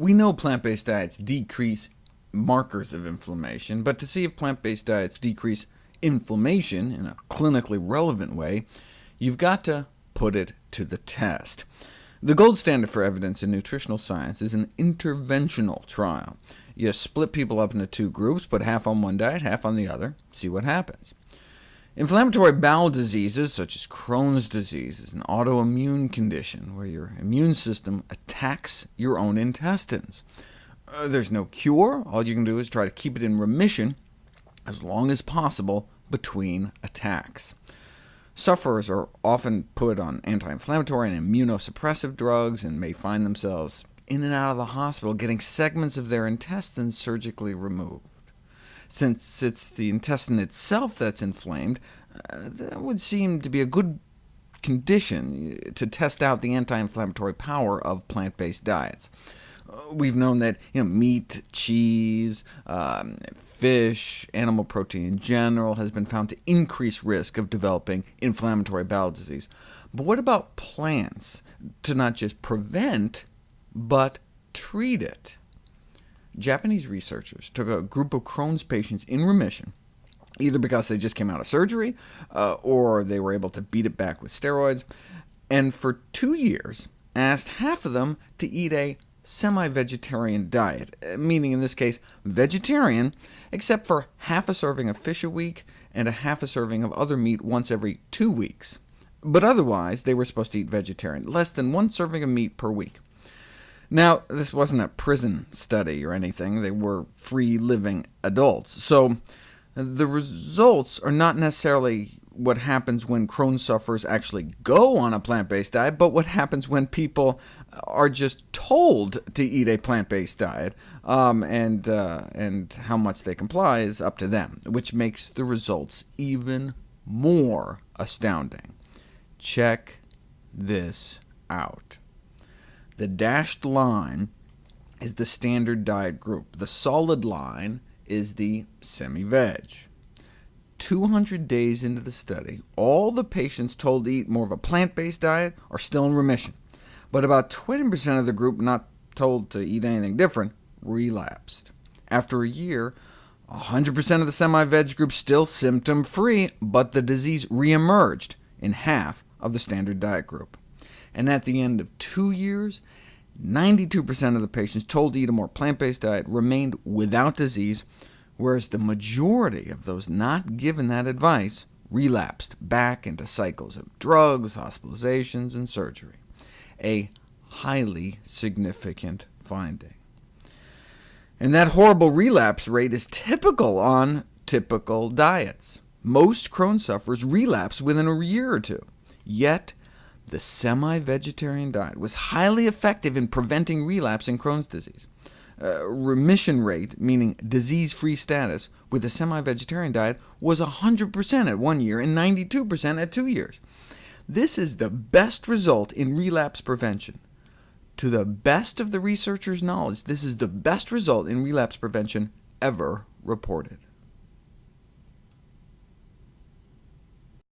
We know plant-based diets decrease markers of inflammation, but to see if plant-based diets decrease inflammation in a clinically relevant way, you've got to put it to the test. The gold standard for evidence in nutritional science is an interventional trial. You split people up into two groups, put half on one diet, half on the other, see what happens. Inflammatory bowel diseases, such as Crohn's disease, is an autoimmune condition where your immune system attacks your own intestines. Uh, there's no cure. All you can do is try to keep it in remission as long as possible between attacks. Sufferers are often put on anti-inflammatory and immunosuppressive drugs, and may find themselves in and out of the hospital getting segments of their intestines surgically removed. Since it's the intestine itself that's inflamed, uh, that would seem to be a good condition to test out the anti-inflammatory power of plant-based diets. Uh, we've known that you know, meat, cheese, um, fish, animal protein in general has been found to increase risk of developing inflammatory bowel disease. But what about plants to not just prevent, but treat it? Japanese researchers took a group of Crohn's patients in remission, either because they just came out of surgery, uh, or they were able to beat it back with steroids, and for two years asked half of them to eat a semi-vegetarian diet, uh, meaning in this case vegetarian, except for half a serving of fish a week and a half a serving of other meat once every two weeks. But otherwise, they were supposed to eat vegetarian, less than one serving of meat per week. Now, this wasn't a prison study or anything. They were free-living adults. So the results are not necessarily what happens when Crohn's sufferers actually go on a plant-based diet, but what happens when people are just told to eat a plant-based diet, um, and, uh, and how much they comply is up to them, which makes the results even more astounding. Check this out. The dashed line is the standard diet group. The solid line is the semi-veg. 200 days into the study, all the patients told to eat more of a plant-based diet are still in remission, but about 20% of the group not told to eat anything different relapsed. After a year, 100% of the semi-veg group still symptom-free, but the disease reemerged in half of the standard diet group and at the end of two years, 92% of the patients told to eat a more plant-based diet remained without disease, whereas the majority of those not given that advice relapsed back into cycles of drugs, hospitalizations, and surgery. A highly significant finding. And that horrible relapse rate is typical on typical diets. Most Crohn sufferers relapse within a year or two, yet the semi-vegetarian diet was highly effective in preventing relapse in Crohn's disease. Uh, remission rate, meaning disease-free status, with a semi-vegetarian diet was 100% at one year and 92% at two years. This is the best result in relapse prevention. To the best of the researchers' knowledge, this is the best result in relapse prevention ever reported.